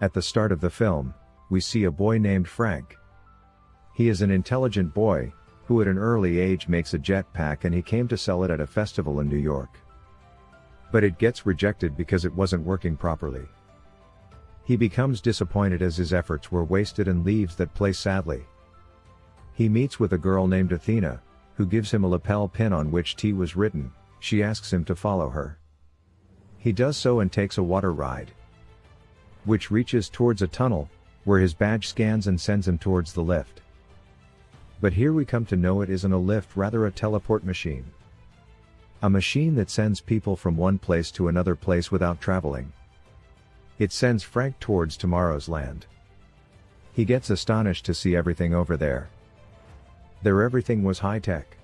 At the start of the film, we see a boy named Frank. He is an intelligent boy, who at an early age makes a jetpack and he came to sell it at a festival in New York. But it gets rejected because it wasn't working properly. He becomes disappointed as his efforts were wasted and leaves that place sadly. He meets with a girl named Athena, who gives him a lapel pin on which T was written, she asks him to follow her. He does so and takes a water ride. Which reaches towards a tunnel, where his badge scans and sends him towards the lift. But here we come to know it isn't a lift rather a teleport machine. A machine that sends people from one place to another place without traveling. It sends Frank towards tomorrow's land. He gets astonished to see everything over there. There everything was high tech.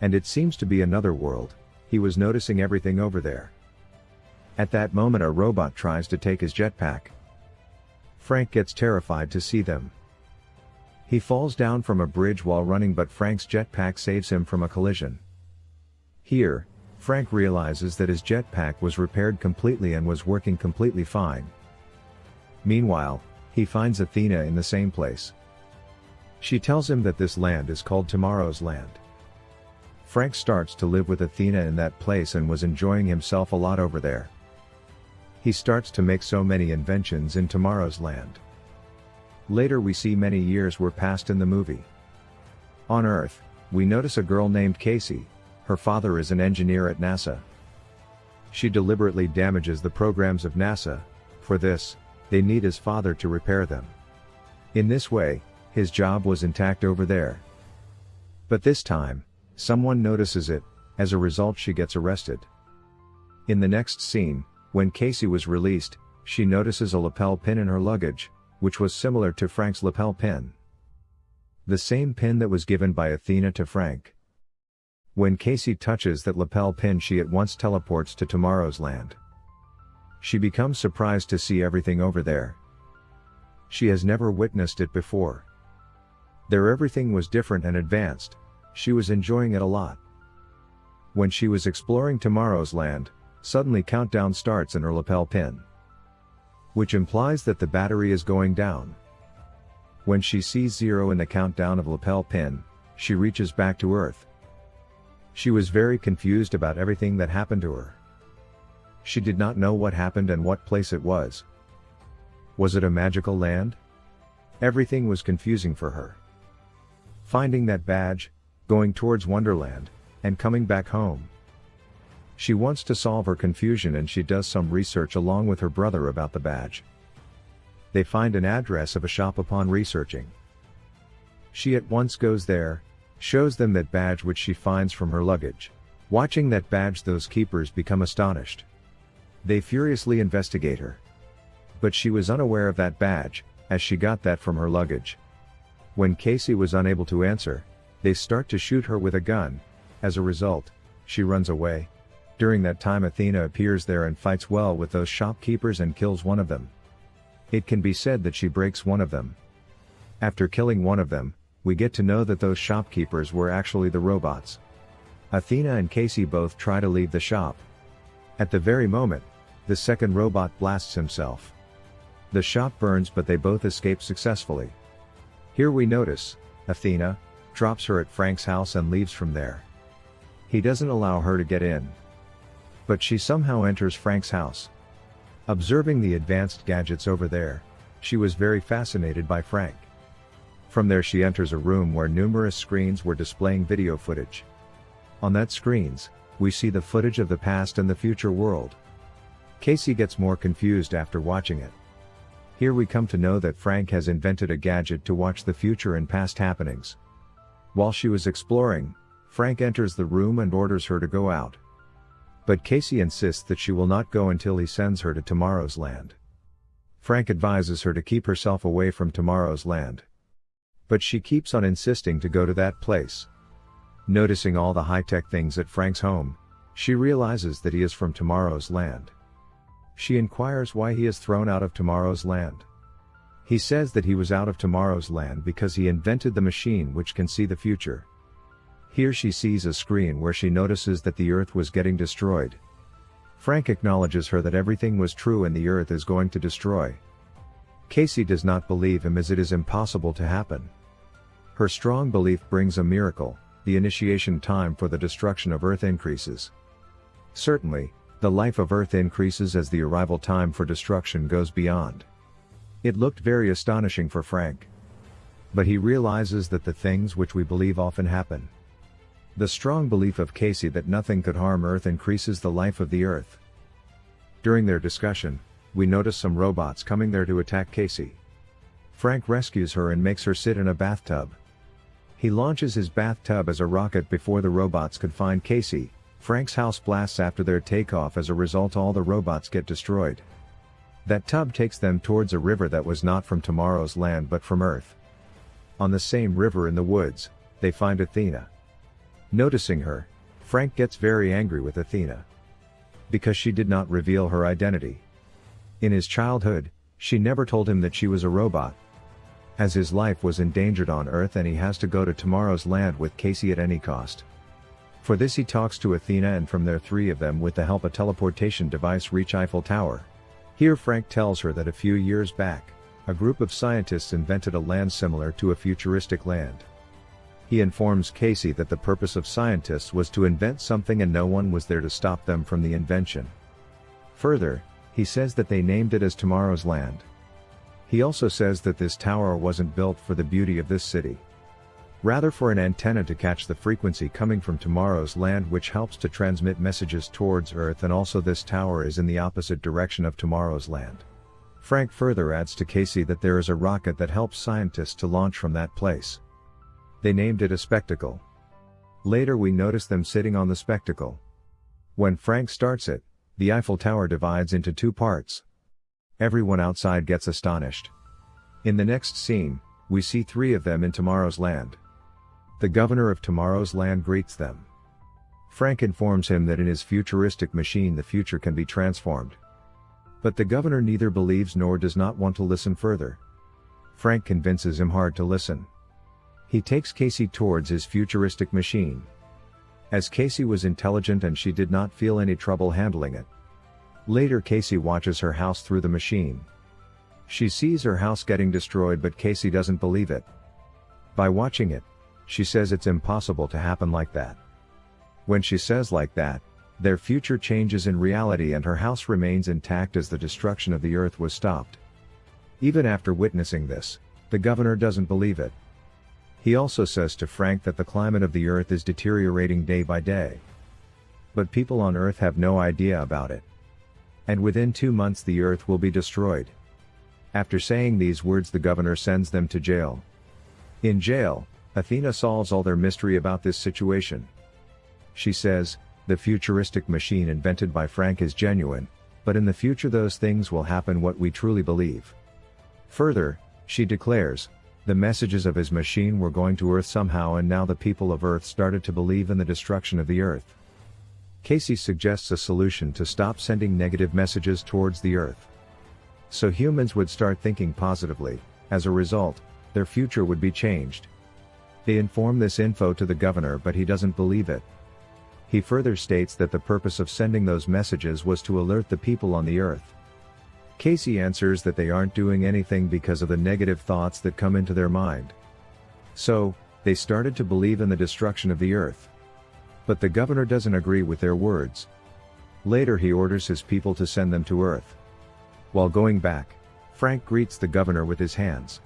And it seems to be another world, he was noticing everything over there. At that moment a robot tries to take his jetpack. Frank gets terrified to see them. He falls down from a bridge while running but Frank's jetpack saves him from a collision. Here, Frank realizes that his jetpack was repaired completely and was working completely fine. Meanwhile, he finds Athena in the same place. She tells him that this land is called Tomorrow's Land. Frank starts to live with Athena in that place and was enjoying himself a lot over there. He starts to make so many inventions in Tomorrow's Land. Later we see many years were passed in the movie. On Earth, we notice a girl named Casey, her father is an engineer at NASA. She deliberately damages the programs of NASA, for this, they need his father to repair them. In this way, his job was intact over there. But this time, someone notices it, as a result she gets arrested. In the next scene, when Casey was released, she notices a lapel pin in her luggage, which was similar to Frank's lapel pin. The same pin that was given by Athena to Frank. When Casey touches that lapel pin she at once teleports to tomorrow's land. She becomes surprised to see everything over there. She has never witnessed it before. There everything was different and advanced, she was enjoying it a lot. When she was exploring tomorrow's land, suddenly countdown starts in her lapel pin which implies that the battery is going down. When she sees zero in the countdown of lapel pin, she reaches back to Earth. She was very confused about everything that happened to her. She did not know what happened and what place it was. Was it a magical land? Everything was confusing for her. Finding that badge, going towards Wonderland, and coming back home. She wants to solve her confusion and she does some research along with her brother about the badge. They find an address of a shop upon researching. She at once goes there, shows them that badge which she finds from her luggage. Watching that badge those keepers become astonished. They furiously investigate her. But she was unaware of that badge, as she got that from her luggage. When Casey was unable to answer, they start to shoot her with a gun, as a result, she runs away. During that time Athena appears there and fights well with those shopkeepers and kills one of them. It can be said that she breaks one of them. After killing one of them, we get to know that those shopkeepers were actually the robots. Athena and Casey both try to leave the shop. At the very moment, the second robot blasts himself. The shop burns but they both escape successfully. Here we notice, Athena, drops her at Frank's house and leaves from there. He doesn't allow her to get in. But she somehow enters Frank's house. Observing the advanced gadgets over there, she was very fascinated by Frank. From there she enters a room where numerous screens were displaying video footage. On that screens, we see the footage of the past and the future world. Casey gets more confused after watching it. Here we come to know that Frank has invented a gadget to watch the future and past happenings. While she was exploring, Frank enters the room and orders her to go out. But Casey insists that she will not go until he sends her to tomorrow's land. Frank advises her to keep herself away from tomorrow's land. But she keeps on insisting to go to that place. Noticing all the high-tech things at Frank's home, she realizes that he is from tomorrow's land. She inquires why he is thrown out of tomorrow's land. He says that he was out of tomorrow's land because he invented the machine which can see the future. Here she sees a screen where she notices that the earth was getting destroyed. Frank acknowledges her that everything was true and the earth is going to destroy. Casey does not believe him as it is impossible to happen. Her strong belief brings a miracle, the initiation time for the destruction of Earth increases. Certainly, the life of Earth increases as the arrival time for destruction goes beyond. It looked very astonishing for Frank. But he realizes that the things which we believe often happen. The strong belief of Casey that nothing could harm Earth increases the life of the Earth. During their discussion, we notice some robots coming there to attack Casey. Frank rescues her and makes her sit in a bathtub. He launches his bathtub as a rocket before the robots could find Casey. Frank's house blasts after their takeoff as a result all the robots get destroyed. That tub takes them towards a river that was not from tomorrow's land but from Earth. On the same river in the woods, they find Athena. Noticing her, Frank gets very angry with Athena. Because she did not reveal her identity. In his childhood, she never told him that she was a robot. As his life was endangered on Earth and he has to go to tomorrow's land with Casey at any cost. For this he talks to Athena and from there three of them with the help of teleportation device reach Eiffel Tower. Here Frank tells her that a few years back, a group of scientists invented a land similar to a futuristic land. He informs Casey that the purpose of scientists was to invent something and no one was there to stop them from the invention. Further, he says that they named it as Tomorrow's Land. He also says that this tower wasn't built for the beauty of this city. Rather for an antenna to catch the frequency coming from tomorrow's land which helps to transmit messages towards Earth and also this tower is in the opposite direction of tomorrow's land. Frank further adds to Casey that there is a rocket that helps scientists to launch from that place. They named it a spectacle. Later we notice them sitting on the spectacle. When Frank starts it, the Eiffel Tower divides into two parts. Everyone outside gets astonished. In the next scene, we see three of them in tomorrow's land. The governor of tomorrow's land greets them. Frank informs him that in his futuristic machine the future can be transformed. But the governor neither believes nor does not want to listen further. Frank convinces him hard to listen. He takes Casey towards his futuristic machine. As Casey was intelligent and she did not feel any trouble handling it. Later Casey watches her house through the machine. She sees her house getting destroyed but Casey doesn't believe it. By watching it, she says it's impossible to happen like that. When she says like that, their future changes in reality and her house remains intact as the destruction of the earth was stopped. Even after witnessing this, the governor doesn't believe it. He also says to Frank that the climate of the earth is deteriorating day by day. But people on earth have no idea about it. And within two months the earth will be destroyed. After saying these words the governor sends them to jail. In jail, Athena solves all their mystery about this situation. She says, the futuristic machine invented by Frank is genuine, but in the future those things will happen what we truly believe. Further, she declares, the messages of his machine were going to Earth somehow and now the people of Earth started to believe in the destruction of the Earth. Casey suggests a solution to stop sending negative messages towards the Earth. So humans would start thinking positively, as a result, their future would be changed. They inform this info to the governor but he doesn't believe it. He further states that the purpose of sending those messages was to alert the people on the earth. Casey answers that they aren't doing anything because of the negative thoughts that come into their mind. So, they started to believe in the destruction of the earth. But the governor doesn't agree with their words. Later he orders his people to send them to earth. While going back, Frank greets the governor with his hands.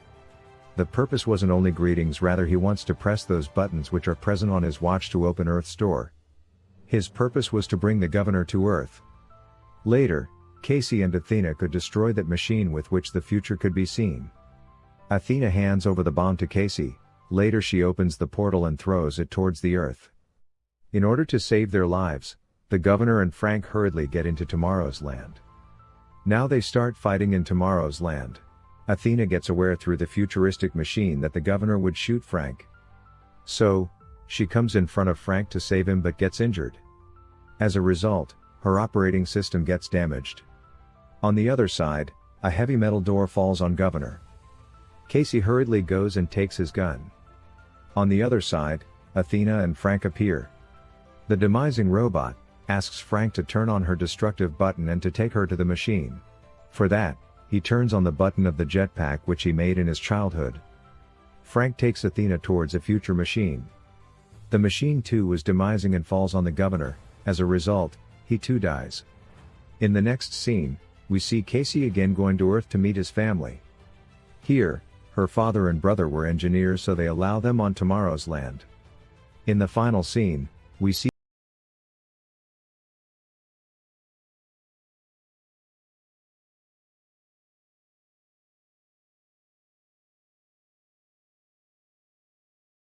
The purpose wasn't only greetings rather he wants to press those buttons which are present on his watch to open Earth's door. His purpose was to bring the governor to Earth. Later, Casey and Athena could destroy that machine with which the future could be seen. Athena hands over the bomb to Casey, later she opens the portal and throws it towards the earth. In order to save their lives, the governor and Frank hurriedly get into tomorrow's land. Now they start fighting in tomorrow's land. Athena gets aware through the futuristic machine that the governor would shoot Frank. So, she comes in front of Frank to save him but gets injured. As a result, her operating system gets damaged. On the other side, a heavy metal door falls on Governor. Casey hurriedly goes and takes his gun. On the other side, Athena and Frank appear. The demising robot asks Frank to turn on her destructive button and to take her to the machine. For that, He turns on the button of the jetpack which he made in his childhood. Frank takes Athena towards a future machine. The machine too was demising and falls on the governor, as a result, he too dies. In the next scene, we see Casey again going to Earth to meet his family. Here, her father and brother were engineers so they allow them on tomorrow's land. In the final scene, we see